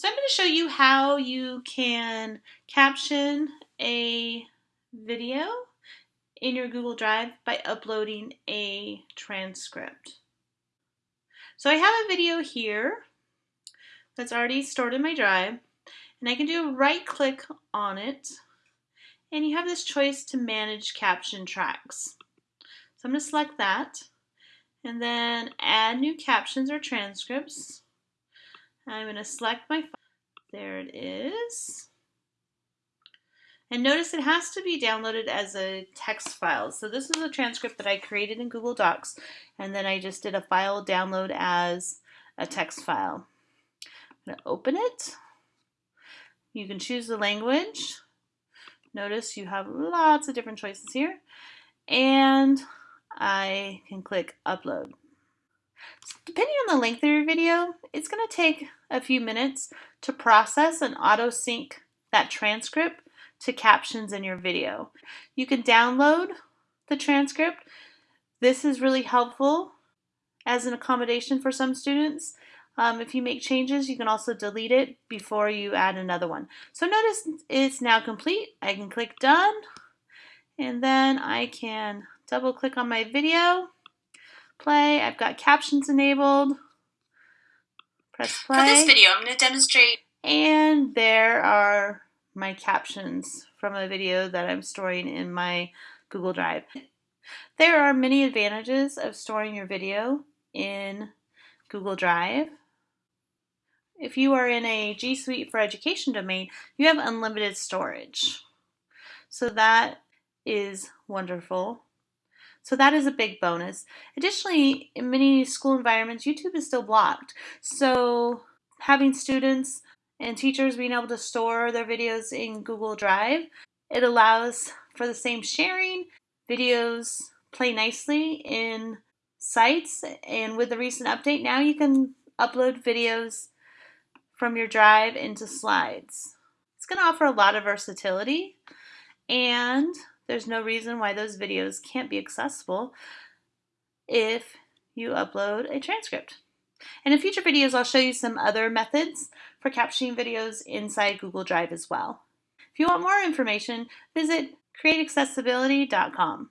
So I'm going to show you how you can caption a video in your Google Drive by uploading a transcript. So I have a video here that's already stored in my drive and I can do a right click on it and you have this choice to manage caption tracks. So I'm going to select that and then add new captions or transcripts. I'm going to select my file. there it is. And notice it has to be downloaded as a text file. So this is a transcript that I created in Google Docs, and then I just did a file download as a text file. I'm going to open it. You can choose the language. Notice you have lots of different choices here. And I can click upload. Depending on the length of your video, it's going to take a few minutes to process and auto sync that transcript to captions in your video. You can download the transcript. This is really helpful as an accommodation for some students. Um, if you make changes, you can also delete it before you add another one. So notice it's now complete. I can click done and then I can double click on my video, play. I've got captions enabled. Press play. For this video, I'm going to demonstrate. And there are my captions from a video that I'm storing in my Google Drive. There are many advantages of storing your video in Google Drive. If you are in a G Suite for Education domain, you have unlimited storage. So that is wonderful. So that is a big bonus. Additionally, in many school environments, YouTube is still blocked. So having students and teachers being able to store their videos in Google Drive, it allows for the same sharing. Videos play nicely in sites and with the recent update now you can upload videos from your drive into slides. It's going to offer a lot of versatility and there's no reason why those videos can't be accessible if you upload a transcript. And in future videos, I'll show you some other methods for captioning videos inside Google Drive as well. If you want more information, visit createaccessibility.com.